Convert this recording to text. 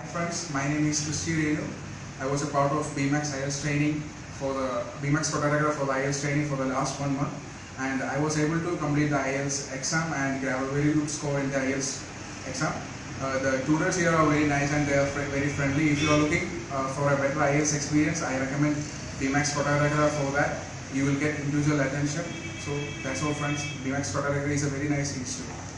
Hi friends, my name is Christy Renu. I was a part of BMAX IELTS training for the BMAX photographer for the IELTS training for the last one month and I was able to complete the IELTS exam and have a very good score in the IELTS exam. Uh, the tutors here are very nice and they are fr- very friendly. If you are looking uh, for a better IELTS experience, I recommend BMAX photographer for that. You will get individual attention. So that's all friends. BMAX photographer is a very nice institute.